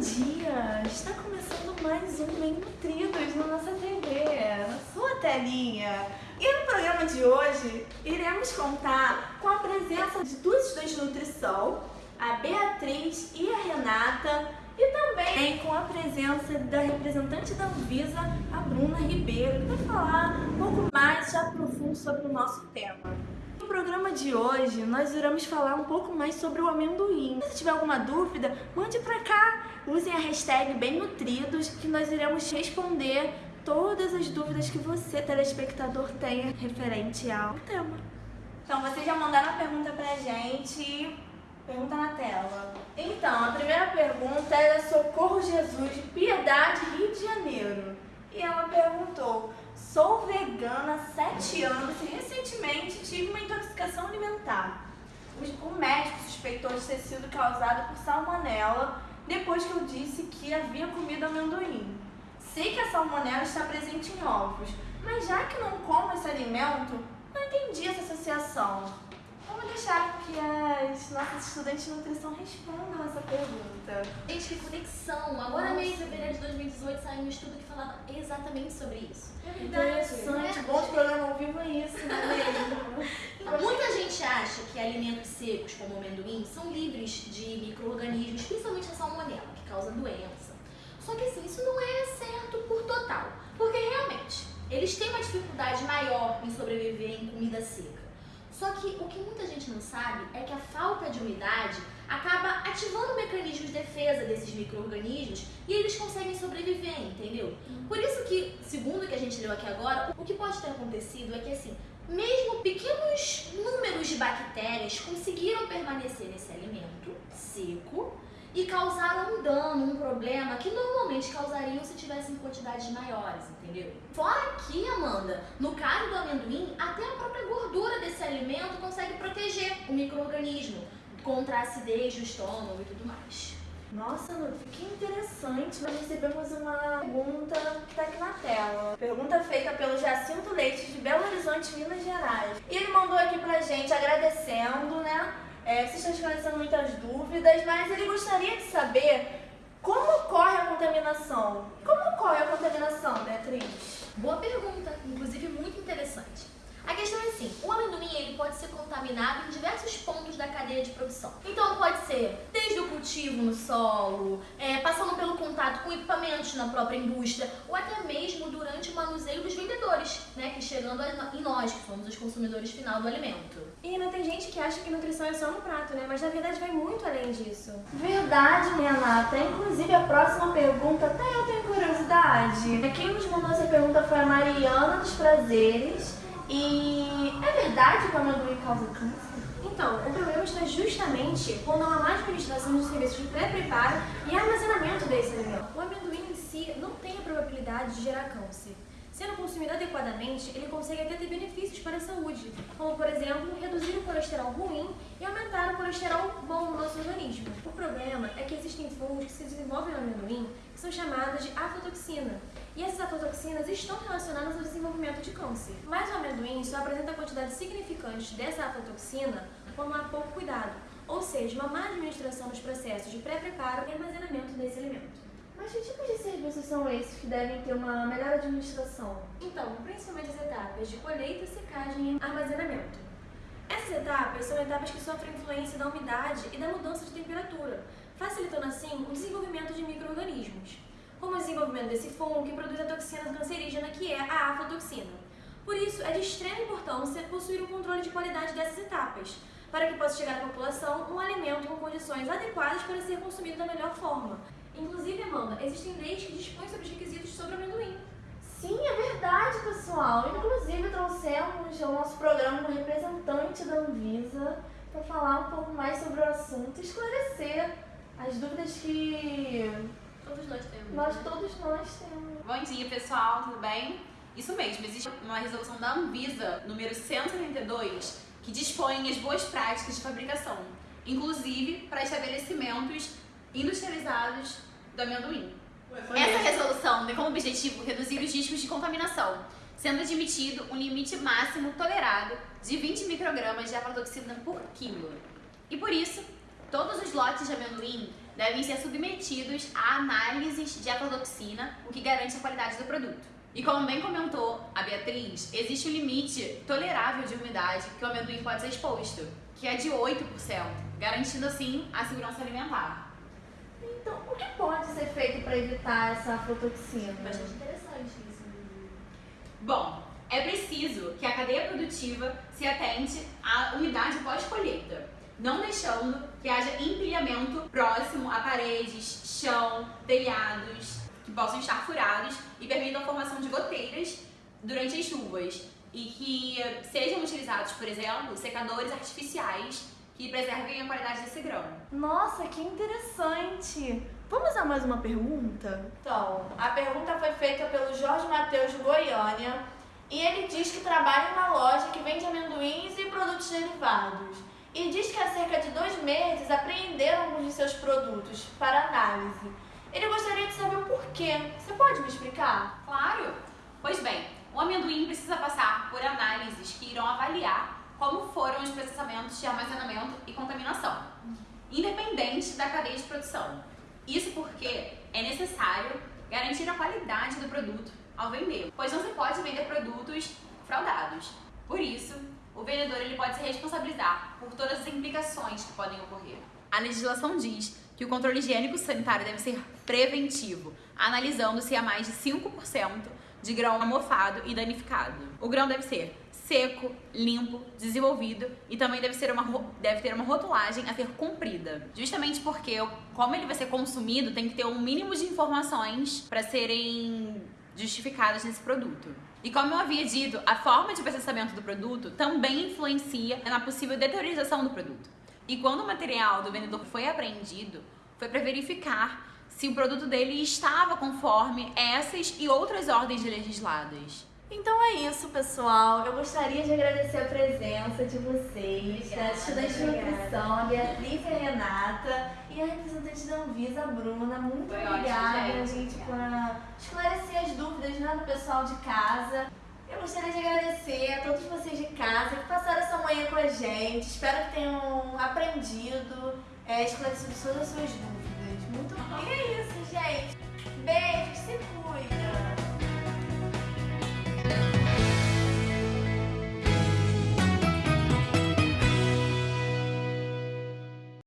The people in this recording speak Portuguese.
dia! Está começando mais um Bem Nutridos na nossa TV, na sua telinha. E no programa de hoje, iremos contar com a presença de duas estudantes de nutrição, a Beatriz e a Renata, e também com a presença da representante da Anvisa, a Bruna Ribeiro, que vai falar um pouco mais já profundo sobre o nosso tema programa de hoje nós iremos falar um pouco mais sobre o amendoim. Se tiver alguma dúvida, mande pra cá. Usem a hashtag bem nutridos que nós iremos responder todas as dúvidas que você, telespectador, tenha referente ao tema. Então, vocês já mandaram a pergunta pra gente. Pergunta na tela. Então, a primeira pergunta é da Socorro Jesus, de Piedade, Rio de Janeiro. E ela perguntou: Sou vegana há 7 anos e recentemente tive uma intoxicação alimentar. O médico suspeitou de ter sido causado por salmonela depois que eu disse que havia comido amendoim. Sei que a salmonela está presente em ovos, mas já que não como esse alimento, não entendi essa associação. Vamos deixar que as nossas estudantes de nutrição respondam essa pergunta. Gente, que conexão! Agora mesmo, em fevereiro de 2018, saiu um estudo que falava exatamente sobre isso. É Interessante, é. bom programa ao vivo é isso, não é mesmo? Muita gente acha que alimentos secos, como amendoim, são livres de micro-organismos, principalmente a salmonela. Só que assim, isso não é certo por total, porque realmente, eles têm uma dificuldade maior em sobreviver em comida seca. Só que o que muita gente não sabe é que a falta de umidade acaba ativando o mecanismo de defesa desses micro-organismos e eles conseguem sobreviver, entendeu? Por isso que, segundo o que a gente leu aqui agora, o que pode ter acontecido é que assim, mesmo pequenos números de bactérias conseguiram permanecer nesse alimento seco e causaram um dano, um problema que normalmente causariam se tivessem quantidades maiores, entendeu? Fora que, Amanda, no caso do amendoim, até a própria gordura desse alimento consegue proteger o microorganismo contra a acidez do estômago e tudo mais. Nossa, que interessante. Nós recebemos uma pergunta que está aqui na tela. Pergunta feita pelo Jacinto Leite, de Belo Horizonte, Minas Gerais. E ele mandou aqui pra gente agradecendo, né? É, vocês estão esclarecendo muitas dúvidas, mas ele gostaria de saber como ocorre a contaminação. Como ocorre a contaminação, Beatriz? Boa pergunta, inclusive muito interessante. A questão é assim, o amendoim ele pode ser contaminado em diversos pontos da cadeia de produção. Então pode ser desde o cultivo no solo, é, passando pelo contato com equipamentos na própria indústria, ou até mesmo durante o manuseio dos vendedores, né, que chegando em nós, que somos os consumidores final do alimento. E ainda tem gente que acha que nutrição é só no prato, né, mas na verdade vai muito além disso. Verdade, Renata. Inclusive a próxima pergunta, até eu tenho curiosidade. Quem nos mandou essa pergunta foi a Mariana dos Prazeres. E é verdade que o amendoim causa câncer? Então, o problema está justamente quando há má administração dos serviços de pré-preparo e armazenamento desse alimento. O amendoim em si não tem a probabilidade de gerar câncer. Sendo consumido adequadamente, ele consegue até ter benefícios para a saúde, como, por exemplo, reduzir o colesterol ruim e aumentar o colesterol bom no nosso organismo. O problema é que existem fungos que se desenvolvem no amendoim que são chamadas de aflatoxina, e essas aflatoxinas estão relacionadas ao desenvolvimento de câncer. Mas o amendoim só apresenta quantidades significantes dessa aflatoxina quando há pouco cuidado, ou seja, uma má administração dos processos de pré-preparo e armazenamento desse alimento. Mas que tipos de serviços são esses que devem ter uma melhor administração? Então, principalmente as etapas de colheita, secagem e armazenamento. Essas etapas são etapas que sofrem influência da umidade e da mudança de temperatura, facilitando assim o desenvolvimento de micro-organismos como o desenvolvimento desse fungo que produz a toxina cancerígena que é a aflatoxina. Por isso, é de extrema importância possuir um controle de qualidade dessas etapas, para que possa chegar à população um alimento com condições adequadas para ser consumido da melhor forma. Inclusive, Amanda, existem leis que dispõem sobre os requisitos sobre o amendoim. Sim, é verdade, pessoal. Inclusive, trouxemos ao nosso programa um representante da Anvisa para falar um pouco mais sobre o assunto e esclarecer as dúvidas que Todos nós temos. Nós, né? todos nós temos. Bom dia, pessoal, tudo bem? Isso mesmo, existe uma resolução da Anvisa, número 172, que dispõe as boas práticas de fabricação, inclusive para estabelecimentos industrializados do amendoim. Essa resolução tem como objetivo reduzir os riscos de contaminação, sendo admitido um limite máximo tolerado de 20 microgramas de aflatoxina por quilo. E por isso, todos os lotes de amendoim devem ser submetidos a análises de aflatoxina, o que garante a qualidade do produto. E como bem comentou a Beatriz, existe um limite tolerável de umidade que o amendoim pode ser exposto, que é de 8%, garantindo assim a segurança alimentar. Então, o que pode ser feito para evitar essa aflatoxina? Bastante interessante isso. Bom, é preciso que a cadeia produtiva se atente à umidade pós-colheita, não deixando que haja empilhamento próximo a paredes, chão, telhados, que possam estar furados e permitam a formação de goteiras durante as chuvas e que sejam utilizados, por exemplo, secadores artificiais que preservem a qualidade desse grão. Nossa, que interessante! Vamos a mais uma pergunta? Então, a pergunta foi feita pelo Jorge Matheus de Goiânia e ele diz que trabalha em uma loja que vende amendoins e produtos derivados. E diz que há cerca de dois meses apreenderam alguns de seus produtos para análise. Ele gostaria de saber o porquê. Você pode me explicar? Claro! Pois bem, o amendoim precisa passar por análises que irão avaliar como foram os processamentos de armazenamento e contaminação, independente da cadeia de produção. Isso porque é necessário garantir a qualidade do produto ao vender, pois não se pode vender produtos fraudados. Por isso, o vendedor ele pode se responsabilizar por todas as implicações que podem ocorrer. A legislação diz que o controle higiênico sanitário deve ser preventivo, analisando se há mais de 5% de grão amorfado e danificado. O grão deve ser seco, limpo, desenvolvido e também deve, ser uma, deve ter uma rotulagem a ser cumprida. Justamente porque, como ele vai ser consumido, tem que ter um mínimo de informações para serem justificadas nesse produto. E como eu havia dito, a forma de processamento do produto também influencia na possível deteriorização do produto. E quando o material do vendedor foi apreendido, foi para verificar se o produto dele estava conforme essas e outras ordens legisladas. Então é isso, pessoal. Eu gostaria de agradecer a presença de vocês, Obrigada, da estudante de obrigada. nutrição, a Beatriz e a Renata, e a representante da Anvisa, a Bruna. Muito Foi ótimo, obrigada, gente. gente, por esclarecer as dúvidas né, do pessoal de casa. Eu gostaria de agradecer a todos vocês de casa que passaram essa manhã com a gente. Espero que tenham aprendido, é, esclarecido todas as suas dúvidas. Muito bom. E é isso, gente. Beijo, se cuida.